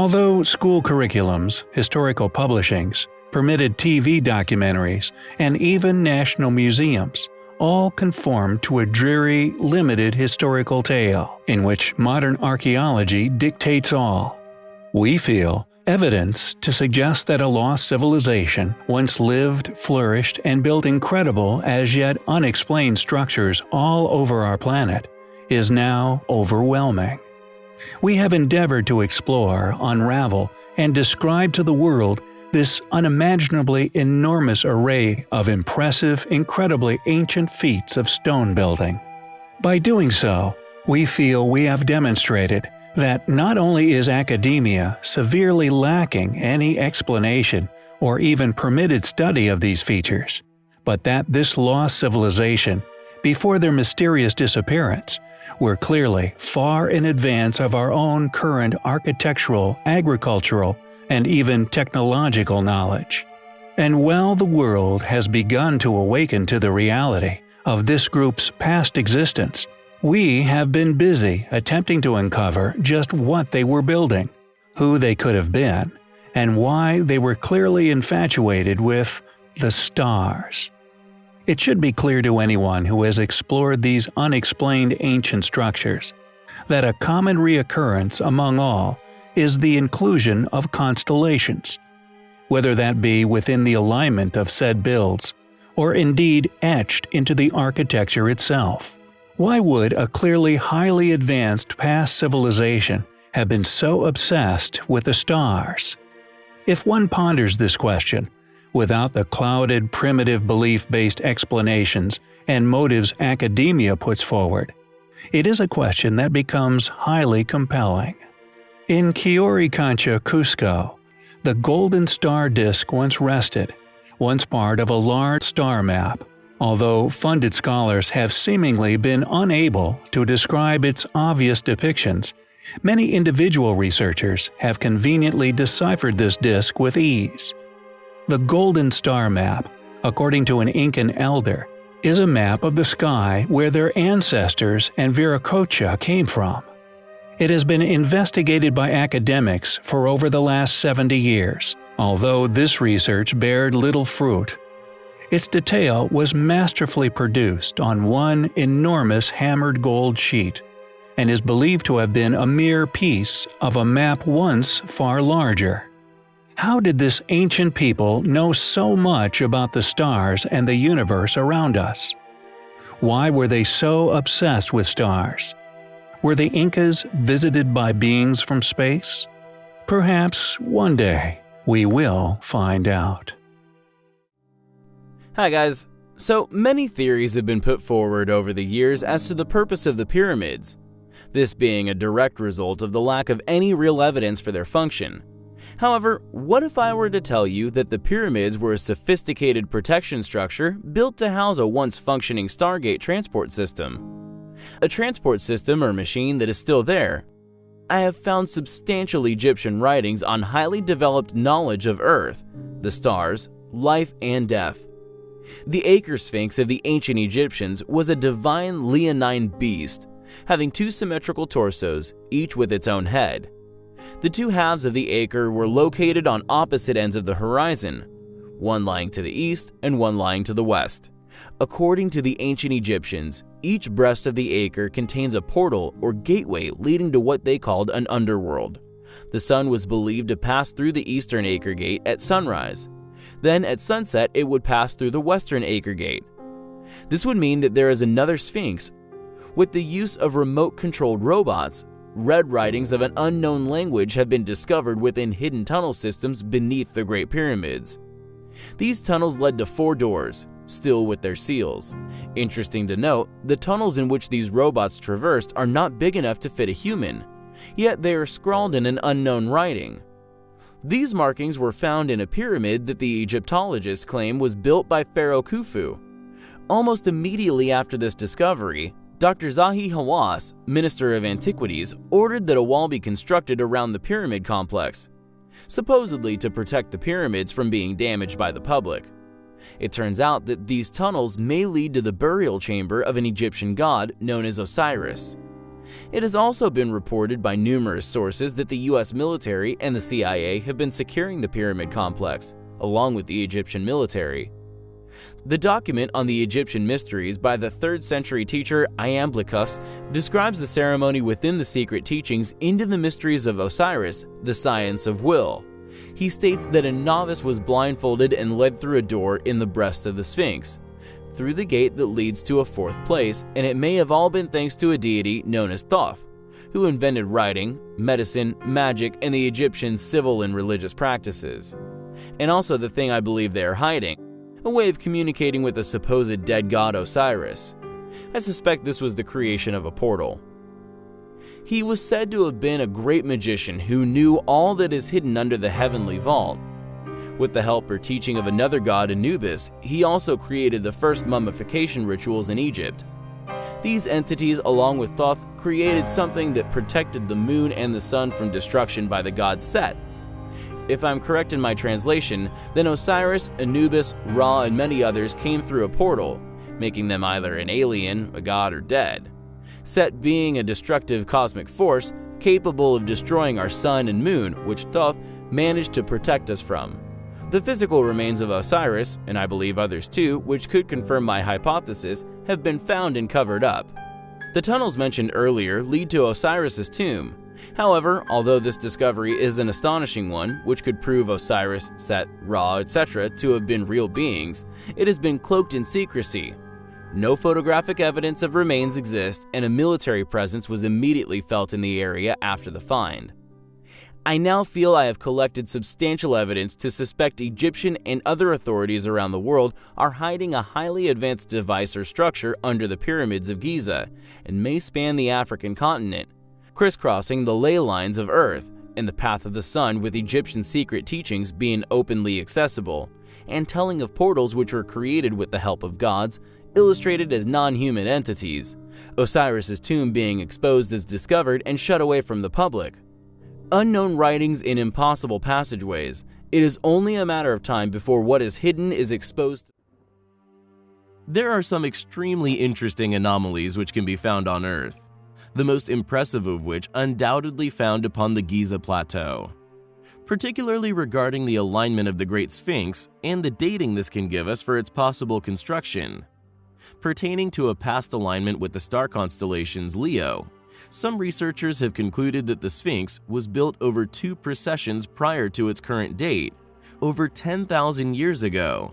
Although school curriculums, historical publishings, permitted TV documentaries, and even national museums all conform to a dreary, limited historical tale in which modern archaeology dictates all. We feel evidence to suggest that a lost civilization once lived, flourished, and built incredible as yet unexplained structures all over our planet is now overwhelming. We have endeavored to explore, unravel, and describe to the world this unimaginably enormous array of impressive, incredibly ancient feats of stone building. By doing so, we feel we have demonstrated that not only is academia severely lacking any explanation or even permitted study of these features, but that this lost civilization, before their mysterious disappearance, were clearly far in advance of our own current architectural, agricultural, and even technological knowledge. And while the world has begun to awaken to the reality of this group's past existence, we have been busy attempting to uncover just what they were building, who they could have been, and why they were clearly infatuated with the stars. It should be clear to anyone who has explored these unexplained ancient structures that a common reoccurrence among all is the inclusion of constellations, whether that be within the alignment of said builds, or indeed etched into the architecture itself. Why would a clearly highly advanced past civilization have been so obsessed with the stars? If one ponders this question, without the clouded, primitive belief-based explanations and motives academia puts forward, it is a question that becomes highly compelling. In Qoricancha, Cusco, the golden star disk once rested, once part of a large star map although funded scholars have seemingly been unable to describe its obvious depictions, many individual researchers have conveniently deciphered this disk with ease. The Golden Star Map, according to an Incan elder, is a map of the sky where their ancestors and Viracocha came from. It has been investigated by academics for over the last 70 years, although this research bared little fruit its detail was masterfully produced on one enormous hammered gold sheet, and is believed to have been a mere piece of a map once far larger. How did this ancient people know so much about the stars and the universe around us? Why were they so obsessed with stars? Were the Incas visited by beings from space? Perhaps one day we will find out. Hi guys. So many theories have been put forward over the years as to the purpose of the pyramids, this being a direct result of the lack of any real evidence for their function. However, what if I were to tell you that the pyramids were a sophisticated protection structure built to house a once functioning Stargate transport system? A transport system or machine that is still there. I have found substantial Egyptian writings on highly developed knowledge of Earth, the stars, life, and death. The Aker Sphinx of the ancient Egyptians was a divine leonine beast, having two symmetrical torsos, each with its own head. The two halves of the Aker were located on opposite ends of the horizon, one lying to the east and one lying to the west. According to the ancient Egyptians, each breast of the Aker contains a portal or gateway leading to what they called an underworld. The sun was believed to pass through the eastern Aker gate at sunrise, then at sunset, it would pass through the western Aker gate. This would mean that there is another Sphinx. With the use of remote-controlled robots, red writings of an unknown language have been discovered within hidden tunnel systems beneath the Great Pyramids. These tunnels led to four doors, still with their seals. Interesting to note, the tunnels in which these robots traversed are not big enough to fit a human, yet they are scrawled in an unknown writing. These markings were found in a pyramid that the Egyptologists claim was built by Pharaoh Khufu. Almost immediately after this discovery, Dr. Zahi Hawass, Minister of Antiquities, ordered that a wall be constructed around the pyramid complex, supposedly to protect the pyramids from being damaged by the public. It turns out that these tunnels may lead to the burial chamber of an Egyptian god known as Osiris. It has also been reported by numerous sources that the US military and the CIA have been securing the pyramid complex, along with the Egyptian military. The document on the Egyptian mysteries by the 3rd century teacher Iamblichus describes the ceremony within the secret teachings into the mysteries of Osiris, the science of will. He states that a novice was blindfolded and led through a door in the breast of the Sphinx, through the gate that leads to a fourth place, and it may have all been thanks to a deity known as Thoth, who invented writing, medicine, magic, and the Egyptian civil and religious practices. And also the thing I believe they are hiding a way of communicating with the supposed dead god Osiris. I suspect this was the creation of a portal. He was said to have been a great magician who knew all that is hidden under the heavenly vault. With the help or teaching of another god Anubis, he also created the first mummification rituals in Egypt. These entities, along with Thoth, created something that protected the moon and the sun from destruction by the god Set, if I'm correct in my translation, then Osiris, Anubis, Ra, and many others came through a portal, making them either an alien, a god, or dead. Set being a destructive cosmic force capable of destroying our sun and moon, which Thoth managed to protect us from. The physical remains of Osiris, and I believe others too, which could confirm my hypothesis, have been found and covered up. The tunnels mentioned earlier lead to Osiris's tomb, However, although this discovery is an astonishing one, which could prove Osiris, Set, Ra, etc. to have been real beings, it has been cloaked in secrecy. No photographic evidence of remains exists, and a military presence was immediately felt in the area after the find. I now feel I have collected substantial evidence to suspect Egyptian and other authorities around the world are hiding a highly advanced device or structure under the pyramids of Giza and may span the African continent, crisscrossing the ley lines of Earth and the path of the sun with Egyptian secret teachings being openly accessible, and telling of portals which were created with the help of gods, illustrated as non-human entities, Osiris's tomb being exposed as discovered and shut away from the public. Unknown writings in impossible passageways, it is only a matter of time before what is hidden is exposed. There are some extremely interesting anomalies which can be found on Earth the most impressive of which undoubtedly found upon the Giza Plateau. Particularly regarding the alignment of the Great Sphinx and the dating this can give us for its possible construction. Pertaining to a past alignment with the star constellations Leo, some researchers have concluded that the Sphinx was built over two precessions prior to its current date, over 10,000 years ago,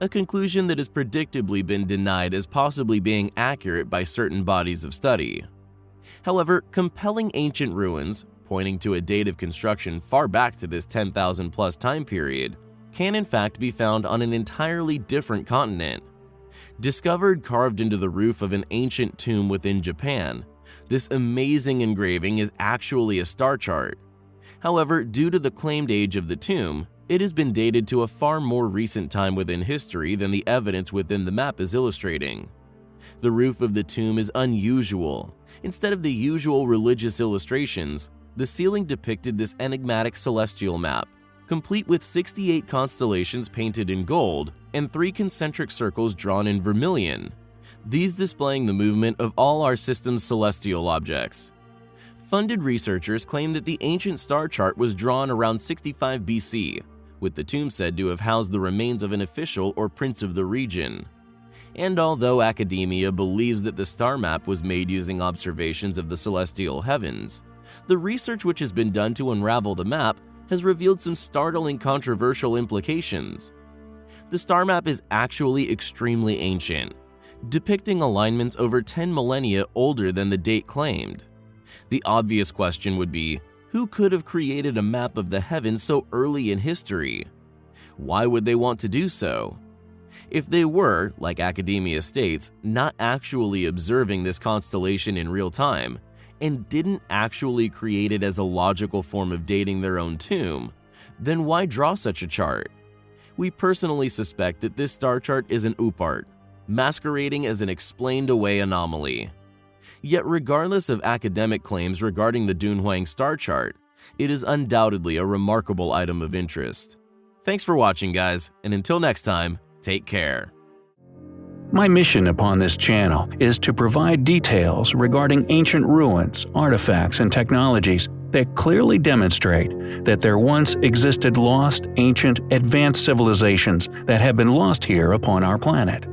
a conclusion that has predictably been denied as possibly being accurate by certain bodies of study. However, compelling ancient ruins, pointing to a date of construction far back to this 10,000 plus time period, can in fact be found on an entirely different continent. Discovered carved into the roof of an ancient tomb within Japan, this amazing engraving is actually a star chart. However, due to the claimed age of the tomb, it has been dated to a far more recent time within history than the evidence within the map is illustrating. The roof of the tomb is unusual. Instead of the usual religious illustrations, the ceiling depicted this enigmatic celestial map, complete with 68 constellations painted in gold and three concentric circles drawn in vermilion, these displaying the movement of all our system's celestial objects. Funded researchers claim that the ancient star chart was drawn around 65 BC, with the tomb said to have housed the remains of an official or prince of the region. And although academia believes that the star map was made using observations of the celestial heavens, the research which has been done to unravel the map has revealed some startling controversial implications. The star map is actually extremely ancient, depicting alignments over 10 millennia older than the date claimed. The obvious question would be, who could have created a map of the heavens so early in history? Why would they want to do so? If they were, like academia states, not actually observing this constellation in real time, and didn't actually create it as a logical form of dating their own tomb, then why draw such a chart? We personally suspect that this star chart is an OOPArt, masquerading as an explained-away anomaly. Yet regardless of academic claims regarding the Dunhuang star chart, it is undoubtedly a remarkable item of interest. Thanks for watching guys, and until next time, Take care. My mission upon this channel is to provide details regarding ancient ruins, artifacts, and technologies that clearly demonstrate that there once existed lost, ancient, advanced civilizations that have been lost here upon our planet.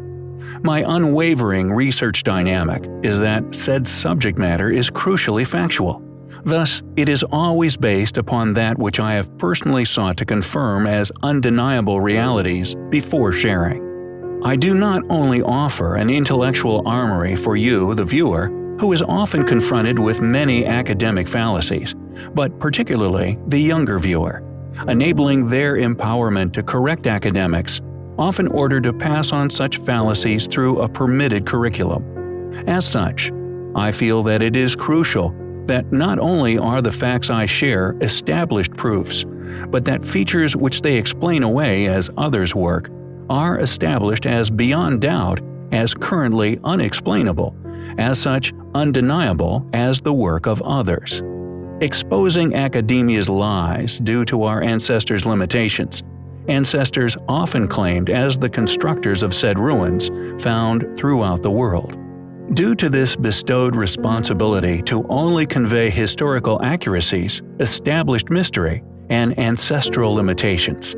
My unwavering research dynamic is that said subject matter is crucially factual. Thus, it is always based upon that which I have personally sought to confirm as undeniable realities before sharing. I do not only offer an intellectual armory for you, the viewer, who is often confronted with many academic fallacies, but particularly the younger viewer, enabling their empowerment to correct academics, often ordered to pass on such fallacies through a permitted curriculum. As such, I feel that it is crucial that not only are the facts I share established proofs, but that features which they explain away as others' work are established as beyond doubt as currently unexplainable, as such undeniable as the work of others. Exposing academia's lies due to our ancestors' limitations, ancestors often claimed as the constructors of said ruins found throughout the world. Due to this bestowed responsibility to only convey historical accuracies, established mystery, and ancestral limitations,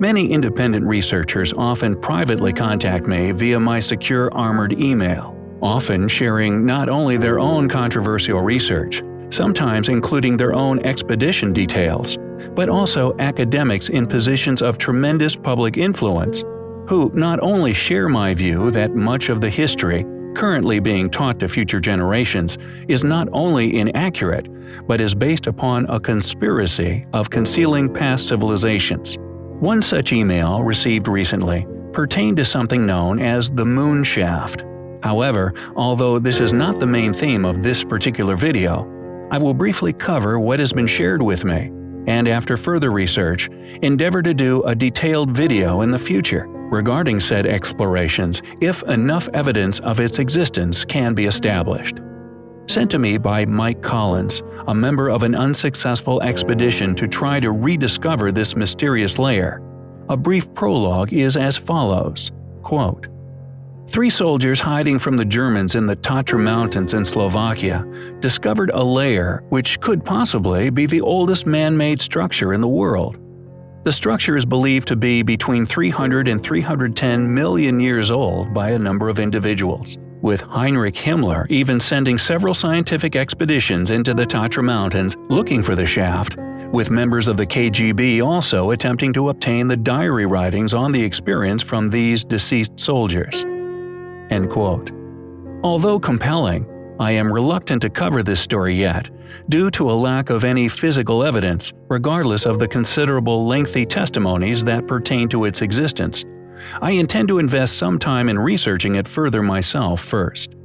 Many independent researchers often privately contact me via my secure armored email, often sharing not only their own controversial research, sometimes including their own expedition details, but also academics in positions of tremendous public influence, who not only share my view that much of the history currently being taught to future generations is not only inaccurate, but is based upon a conspiracy of concealing past civilizations. One such email received recently pertained to something known as the moon shaft. However, although this is not the main theme of this particular video, I will briefly cover what has been shared with me, and after further research, endeavor to do a detailed video in the future regarding said explorations if enough evidence of its existence can be established sent to me by Mike Collins, a member of an unsuccessful expedition to try to rediscover this mysterious layer. A brief prologue is as follows, quote, Three soldiers hiding from the Germans in the Tatra Mountains in Slovakia discovered a layer which could possibly be the oldest man-made structure in the world. The structure is believed to be between 300 and 310 million years old by a number of individuals with Heinrich Himmler even sending several scientific expeditions into the Tatra Mountains looking for the shaft, with members of the KGB also attempting to obtain the diary writings on the experience from these deceased soldiers. End quote. Although compelling, I am reluctant to cover this story yet, due to a lack of any physical evidence, regardless of the considerable lengthy testimonies that pertain to its existence, I intend to invest some time in researching it further myself first.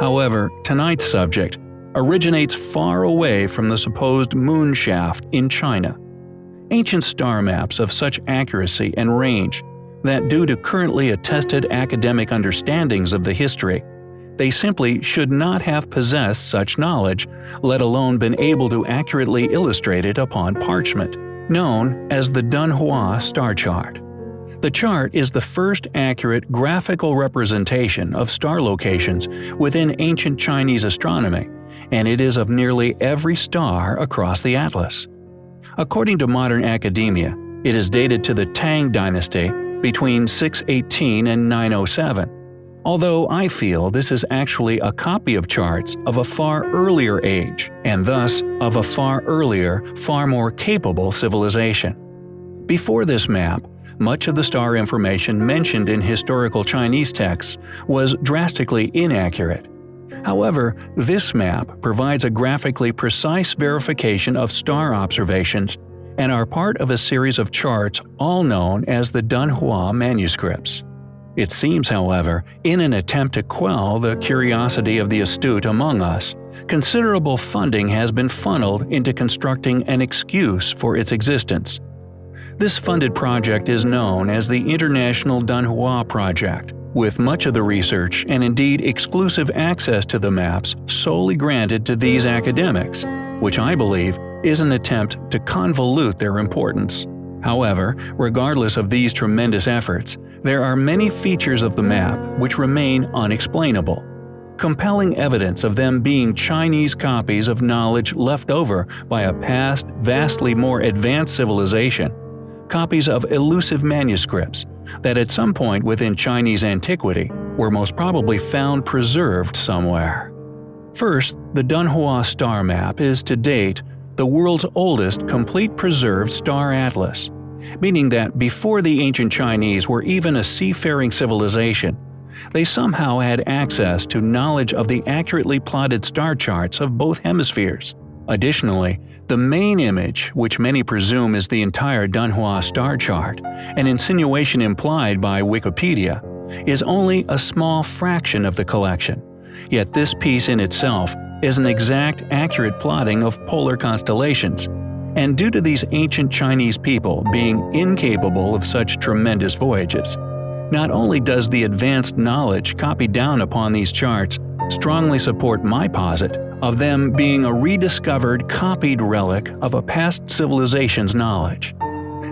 However, tonight's subject originates far away from the supposed moon shaft in China. Ancient star maps of such accuracy and range that due to currently attested academic understandings of the history, they simply should not have possessed such knowledge, let alone been able to accurately illustrate it upon parchment, known as the Dunhuang star chart. The chart is the first accurate graphical representation of star locations within ancient Chinese astronomy, and it is of nearly every star across the atlas. According to modern academia, it is dated to the Tang dynasty between 618 and 907, although I feel this is actually a copy of charts of a far earlier age, and thus of a far earlier, far more capable civilization. Before this map, much of the star information mentioned in historical Chinese texts was drastically inaccurate. However, this map provides a graphically precise verification of star observations and are part of a series of charts all known as the Dunhuang manuscripts. It seems, however, in an attempt to quell the curiosity of the astute among us, considerable funding has been funneled into constructing an excuse for its existence. This funded project is known as the International Dunhuang Project, with much of the research and indeed exclusive access to the maps solely granted to these academics, which I believe is an attempt to convolute their importance. However, regardless of these tremendous efforts, there are many features of the map which remain unexplainable. Compelling evidence of them being Chinese copies of knowledge left over by a past, vastly more advanced civilization, copies of elusive manuscripts that at some point within Chinese antiquity were most probably found preserved somewhere. First, the Dunhuang star map is to date the world's oldest complete preserved star atlas meaning that before the ancient Chinese were even a seafaring civilization, they somehow had access to knowledge of the accurately plotted star charts of both hemispheres. Additionally, the main image, which many presume is the entire Dunhuang star chart, an insinuation implied by Wikipedia, is only a small fraction of the collection. Yet this piece in itself is an exact, accurate plotting of polar constellations, and due to these ancient Chinese people being incapable of such tremendous voyages. Not only does the advanced knowledge copied down upon these charts strongly support my posit of them being a rediscovered copied relic of a past civilization's knowledge.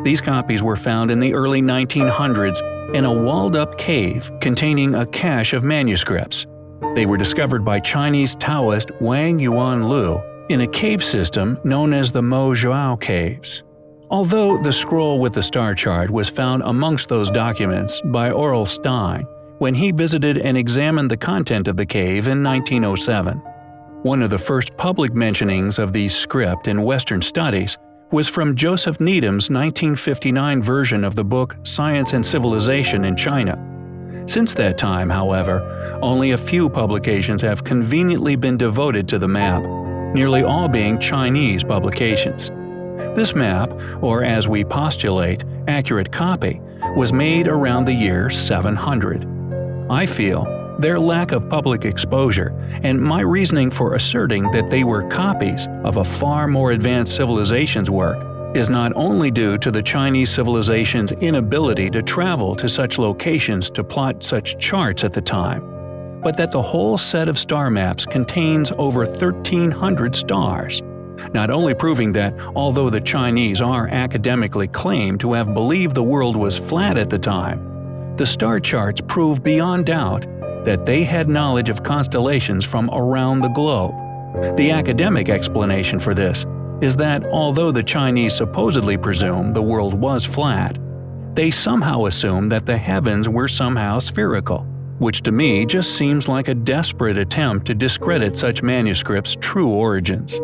These copies were found in the early 1900s in a walled-up cave containing a cache of manuscripts. They were discovered by Chinese Taoist Wang Yuan Lu in a cave system known as the Mogao Caves. Although the scroll with the star chart was found amongst those documents by Aurel Stein when he visited and examined the content of the cave in 1907. One of the first public mentionings of the script in Western studies was from Joseph Needham's 1959 version of the book Science and Civilization in China. Since that time, however, only a few publications have conveniently been devoted to the map, nearly all being Chinese publications. This map, or as we postulate, accurate copy, was made around the year 700. I feel their lack of public exposure and my reasoning for asserting that they were copies of a far more advanced civilization's work is not only due to the Chinese civilization's inability to travel to such locations to plot such charts at the time, but that the whole set of star maps contains over 1,300 stars, not only proving that although the Chinese are academically claimed to have believed the world was flat at the time, the star charts prove beyond doubt that they had knowledge of constellations from around the globe. The academic explanation for this is that although the Chinese supposedly presumed the world was flat, they somehow assumed that the heavens were somehow spherical which to me just seems like a desperate attempt to discredit such manuscripts' true origins.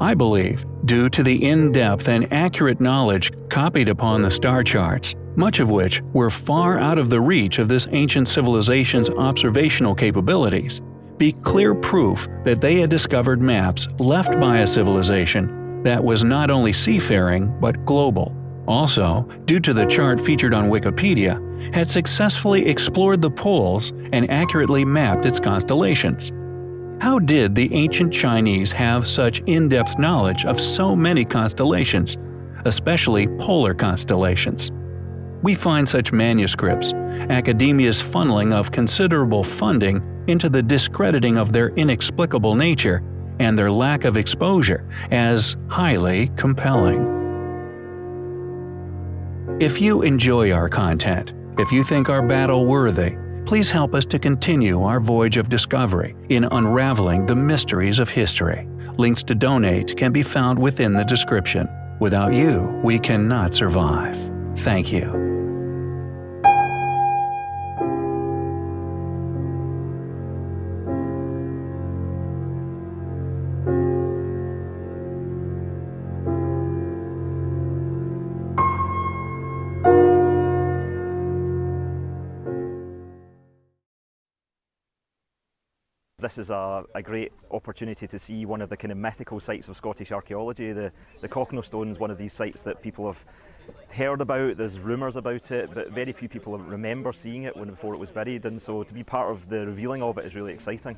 I believe, due to the in-depth and accurate knowledge copied upon the star charts, much of which were far out of the reach of this ancient civilization's observational capabilities, be clear proof that they had discovered maps left by a civilization that was not only seafaring but global. Also, due to the chart featured on Wikipedia, had successfully explored the poles and accurately mapped its constellations. How did the ancient Chinese have such in-depth knowledge of so many constellations, especially polar constellations? We find such manuscripts, academia's funneling of considerable funding into the discrediting of their inexplicable nature and their lack of exposure as highly compelling. If you enjoy our content, if you think our battle worthy, please help us to continue our voyage of discovery in unraveling the mysteries of history. Links to donate can be found within the description. Without you, we cannot survive. Thank you. This is a, a, great opportunity to see one of the kind of mythical sites of Scottish archaeology. The, the Stone is one of these sites that people have heard about, there's rumours about it, but very few people remember seeing it when before it was buried, and so to be part of the revealing of it is really exciting.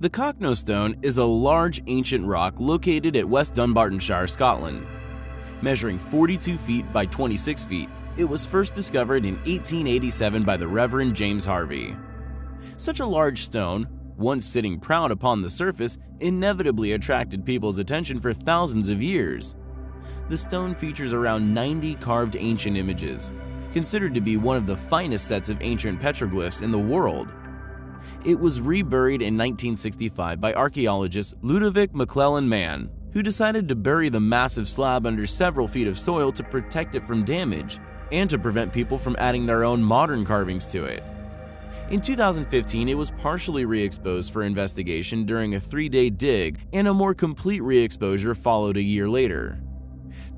The Cochno Stone is a large ancient rock located at West Dunbartonshire, Scotland. Measuring 42 feet by 26 feet, it was first discovered in 1887 by the Reverend James Harvey. Such a large stone, once sitting proud upon the surface, inevitably attracted people's attention for thousands of years. The stone features around 90 carved ancient images, considered to be one of the finest sets of ancient petroglyphs in the world. It was reburied in 1965 by archaeologist Ludovic MacLellan Mann, who decided to bury the massive slab under several feet of soil to protect it from damage and to prevent people from adding their own modern carvings to it. In 2015, it was partially re-exposed for investigation during a three-day dig, and a more complete re-exposure followed a year later.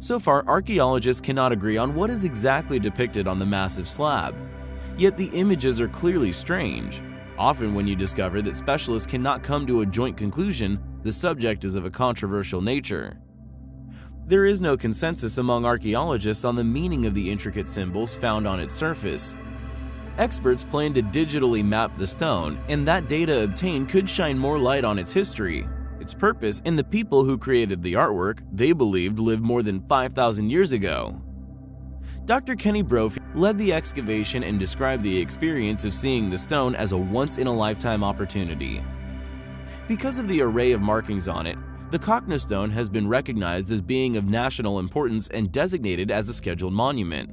So far, archaeologists cannot agree on what is exactly depicted on the massive slab. Yet the images are clearly strange. Often when you discover that specialists cannot come to a joint conclusion, the subject is of a controversial nature. There is no consensus among archaeologists on the meaning of the intricate symbols found on its surface. Experts plan to digitally map the stone, and that data obtained could shine more light on its history, its purpose, and the people who created the artwork they believed lived more than 5,000 years ago. Dr. Kenny Brophy led the excavation and described the experience of seeing the stone as a once-in-a-lifetime opportunity. Because of the array of markings on it, the Cochno stone has been recognized as being of national importance and designated as a scheduled monument.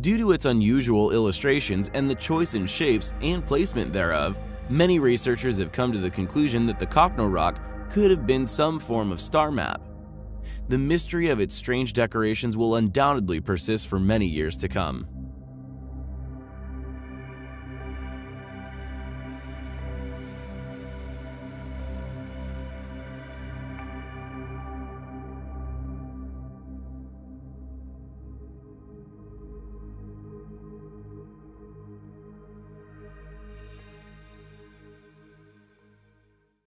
Due to its unusual illustrations and the choice in shapes and placement thereof, many researchers have come to the conclusion that the Cochno rock could have been some form of star map. The mystery of its strange decorations will undoubtedly persist for many years to come.